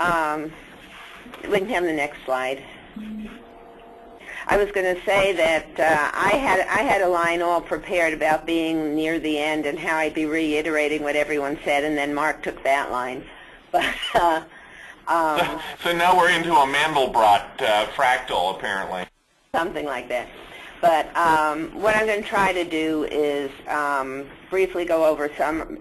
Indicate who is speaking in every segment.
Speaker 1: Um, we can have the next slide. I was going to say that uh, I had I had a line all prepared about being near the end and how I'd be reiterating what everyone said, and then Mark took that line. But uh, um,
Speaker 2: so now we're into a Mandelbrot uh, fractal, apparently.
Speaker 1: Something like that. But um, what I'm going to try to do is um, briefly go over some,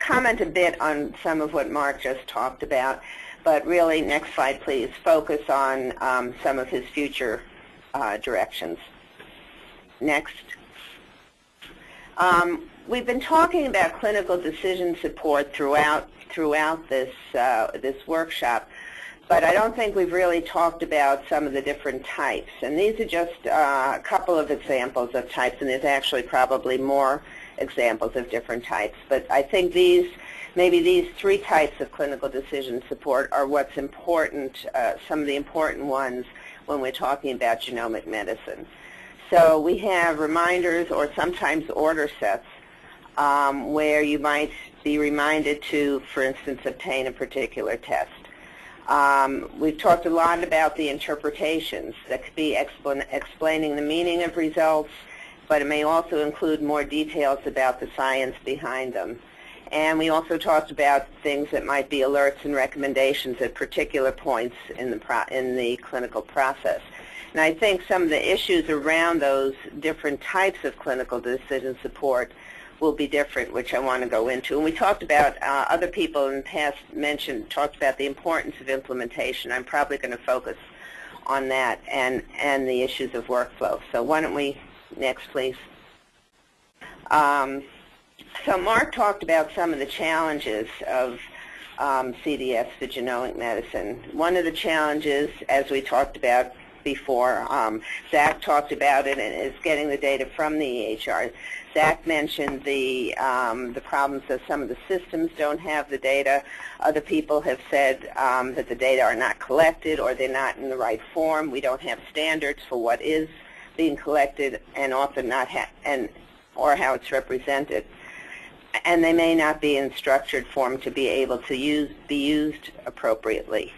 Speaker 1: comment a bit on some of what Mark just talked about, but really, next slide please, focus on um, some of his future uh, directions. Next. Um, we've been talking about clinical decision support throughout throughout this uh, this workshop, but I don't think we've really talked about some of the different types. And these are just uh, a couple of examples of types, and there's actually probably more examples of different types. But I think these, maybe these three types of clinical decision support are what's important, uh, some of the important ones when we're talking about genomic medicine. So we have reminders or sometimes order sets um, where you might be reminded to, for instance, obtain a particular test. Um, we've talked a lot about the interpretations that could be expl explaining the meaning of results, but it may also include more details about the science behind them. And we also talked about things that might be alerts and recommendations at particular points in the, in the clinical process. And I think some of the issues around those different types of clinical decision support will be different, which I want to go into. And we talked about, uh, other people in the past mentioned, talked about the importance of implementation. I'm probably going to focus on that and, and the issues of workflow. So why don't we, next please. Um, so Mark talked about some of the challenges of um, CDS for genomic medicine. One of the challenges, as we talked about before, um, Zach talked about it, and is getting the data from the EHR. Zach mentioned the, um, the problems that some of the systems don't have the data. Other people have said um, that the data are not collected or they're not in the right form. We don't have standards for what is being collected and often not and or how it's represented. And they may not be in structured form to be able to use, be used appropriately.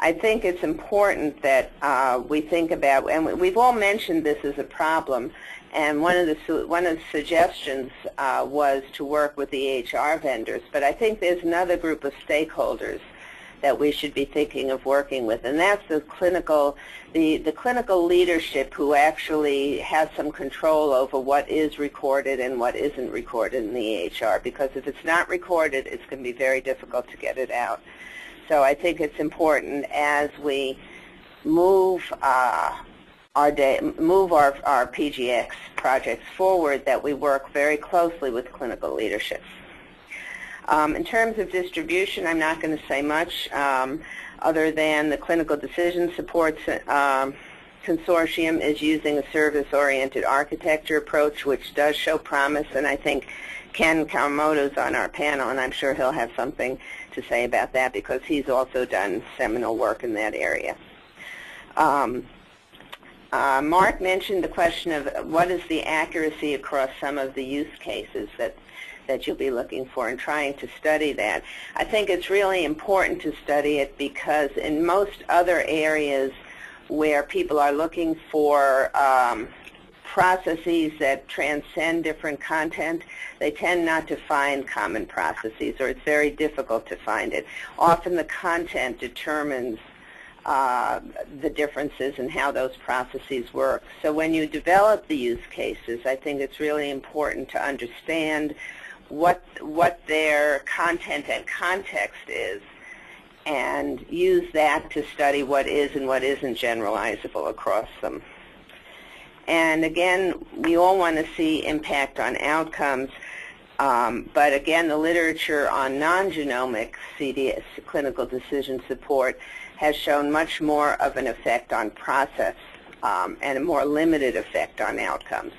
Speaker 1: I think it's important that uh, we think about, and we've all mentioned this as a problem, and one of the one of the suggestions uh, was to work with the EHR vendors. But I think there's another group of stakeholders that we should be thinking of working with, and that's the clinical the the clinical leadership who actually has some control over what is recorded and what isn't recorded in the EHR. Because if it's not recorded, it's going to be very difficult to get it out. So I think it's important as we move uh, our day, move our, our PGX projects forward that we work very closely with clinical leadership. Um, in terms of distribution, I'm not going to say much um, other than the Clinical Decision Support um, Consortium is using a service-oriented architecture approach, which does show promise, and I think Ken Kawamoto's on our panel, and I'm sure he'll have something to say about that because he's also done seminal work in that area. Um, uh, Mark mentioned the question of what is the accuracy across some of the use cases that that you'll be looking for and trying to study that. I think it's really important to study it because in most other areas where people are looking for um, processes that transcend different content, they tend not to find common processes or it's very difficult to find it. Often the content determines uh, the differences in how those processes work. So when you develop the use cases, I think it's really important to understand what, what their content and context is and use that to study what is and what isn't generalizable across them. And again, we all want to see impact on outcomes. Um, but again, the literature on non-genomic CDS, clinical decision support, has shown much more of an effect on process um, and a more limited effect on outcomes.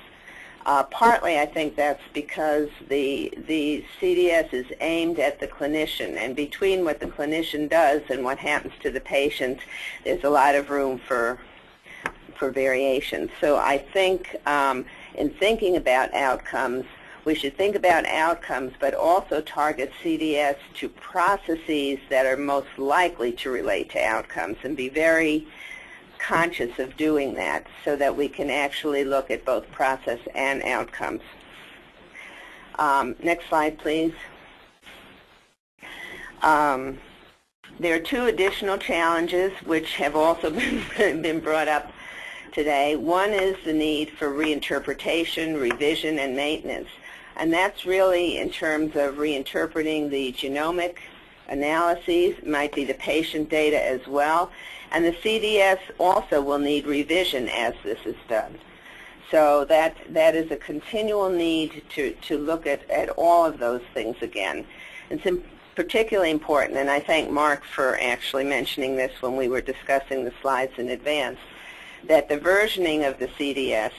Speaker 1: Uh, partly, I think that's because the the CDS is aimed at the clinician, and between what the clinician does and what happens to the patient, there's a lot of room for for variation. So I think um, in thinking about outcomes, we should think about outcomes, but also target CDS to processes that are most likely to relate to outcomes and be very conscious of doing that so that we can actually look at both process and outcomes. Um, next slide, please. Um, there are two additional challenges which have also been, been brought up today. One is the need for reinterpretation, revision, and maintenance. And that's really in terms of reinterpreting the genomic analyses, might be the patient data as well. And the CDS also will need revision as this is done. So that, that is a continual need to, to look at, at all of those things again. It's particularly important, and I thank Mark for actually mentioning this when we were discussing the slides in advance, that the versioning of the CDS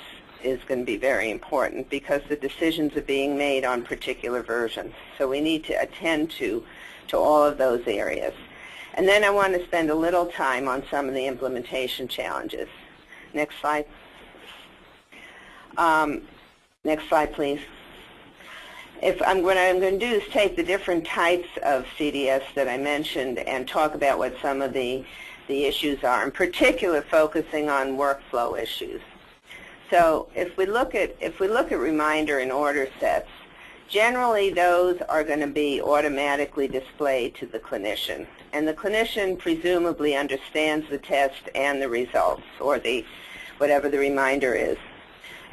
Speaker 1: is going to be very important because the decisions are being made on particular versions. So we need to attend to, to all of those areas. And then I want to spend a little time on some of the implementation challenges. Next slide. Um, next slide, please. If I'm, what I'm going to do is take the different types of CDS that I mentioned and talk about what some of the, the issues are, in particular focusing on workflow issues. So if we look at, if we look at reminder and order sets, generally those are going to be automatically displayed to the clinician. And the clinician presumably understands the test and the results, or the whatever the reminder is,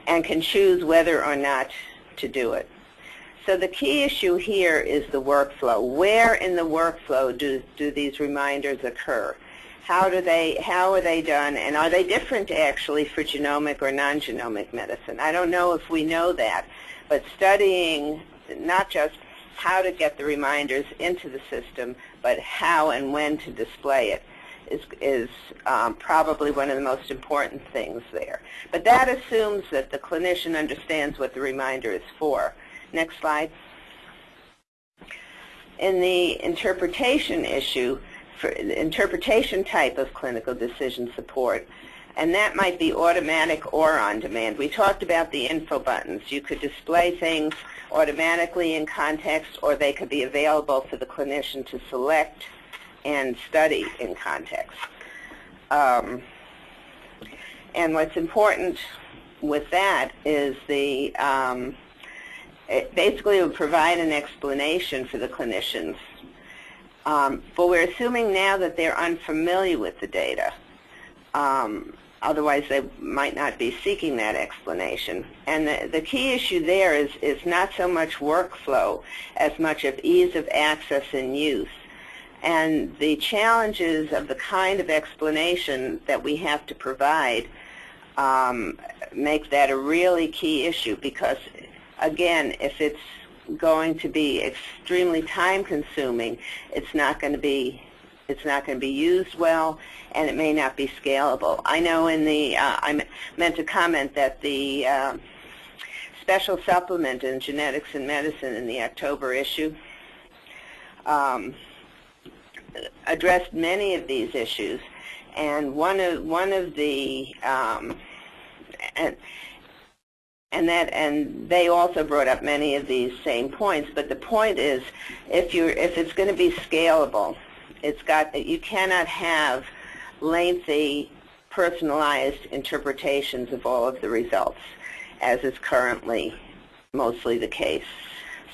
Speaker 1: and can choose whether or not to do it. So the key issue here is the workflow. Where in the workflow do, do these reminders occur? How do they, how are they done, and are they different actually for genomic or non-genomic medicine? I don't know if we know that, but studying not just how to get the reminders into the system, but how and when to display it is, is um, probably one of the most important things there. But that assumes that the clinician understands what the reminder is for. Next slide. In the interpretation issue, for interpretation type of clinical decision support, and that might be automatic or on demand. We talked about the info buttons. You could display things automatically in context, or they could be available for the clinician to select and study in context. Um, and what's important with that is the um, it basically would provide an explanation for the clinicians. Um, but we're assuming now that they're unfamiliar with the data. Um, otherwise, they might not be seeking that explanation. And the, the key issue there is, is not so much workflow as much of ease of access and use. And the challenges of the kind of explanation that we have to provide um, make that a really key issue because again, if it's going to be extremely time consuming, it's not going to be it's not going to be used well, and it may not be scalable. I know in the, uh, I meant to comment that the uh, special supplement in genetics and medicine in the October issue um, addressed many of these issues, and one of one of the um, and and that and they also brought up many of these same points but the point is if you if it's going to be scalable it's got you cannot have lengthy personalized interpretations of all of the results as is currently mostly the case.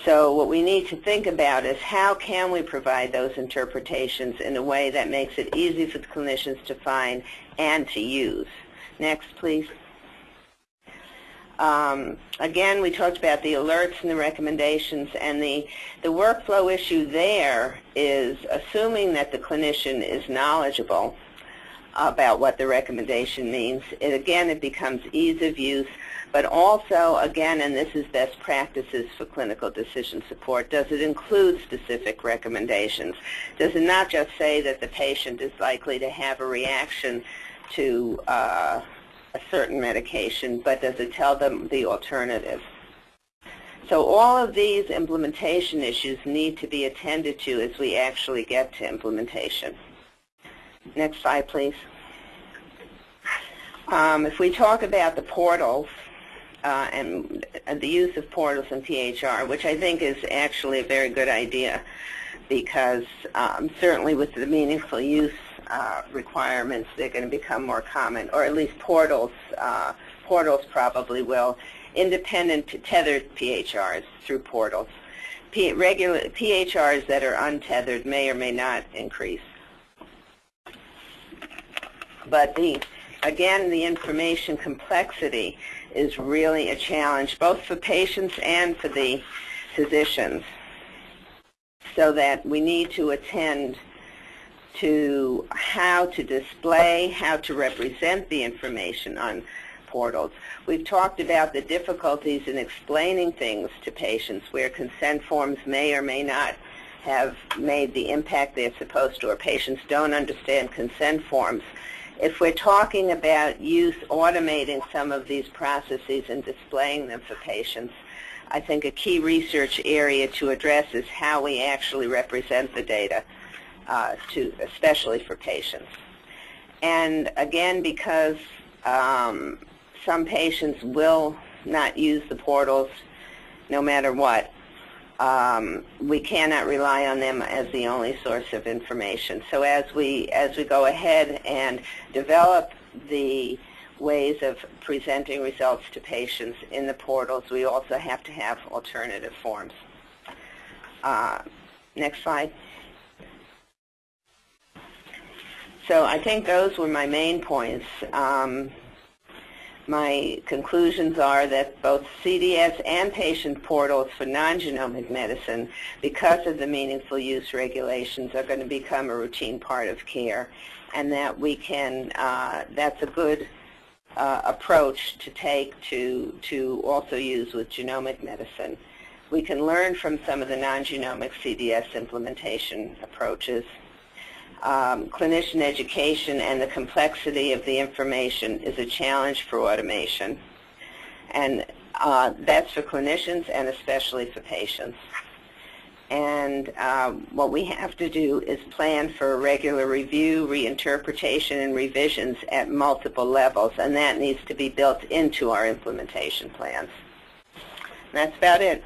Speaker 1: So what we need to think about is how can we provide those interpretations in a way that makes it easy for the clinicians to find and to use? Next please um, again, we talked about the alerts and the recommendations, and the, the workflow issue there is assuming that the clinician is knowledgeable about what the recommendation means. It, again, it becomes ease of use, but also, again, and this is best practices for clinical decision support, does it include specific recommendations? Does it not just say that the patient is likely to have a reaction to uh, a certain medication, but does it tell them the alternative? So all of these implementation issues need to be attended to as we actually get to implementation. Next slide, please. Um, if we talk about the portals, uh, and uh, the use of portals and PHR, which I think is actually a very good idea because um, certainly with the meaningful use uh, requirements, they're going to become more common, or at least portals, uh, portals probably will, independent tethered PHRs through portals. P- regular PHRs that are untethered may or may not increase. But the, again, the information complexity is really a challenge, both for patients and for the physicians, so that we need to attend to how to display, how to represent the information on portals. We've talked about the difficulties in explaining things to patients where consent forms may or may not have made the impact they're supposed to, or patients don't understand consent forms. If we're talking about use automating some of these processes and displaying them for patients, I think a key research area to address is how we actually represent the data, uh, to, especially for patients. And again, because um, some patients will not use the portals no matter what, um, we cannot rely on them as the only source of information. So as we as we go ahead and develop the ways of presenting results to patients in the portals, we also have to have alternative forms. Uh, next slide. So I think those were my main points. Um, my conclusions are that both CDS and patient portals for non-genomic medicine, because of the meaningful use regulations, are going to become a routine part of care, and that we can, uh, that's a good uh, approach to take to, to also use with genomic medicine. We can learn from some of the non-genomic CDS implementation approaches um, clinician education and the complexity of the information is a challenge for automation. And uh, that's for clinicians and especially for patients. And um, what we have to do is plan for regular review, reinterpretation, and revisions at multiple levels, and that needs to be built into our implementation plans. And that's about it.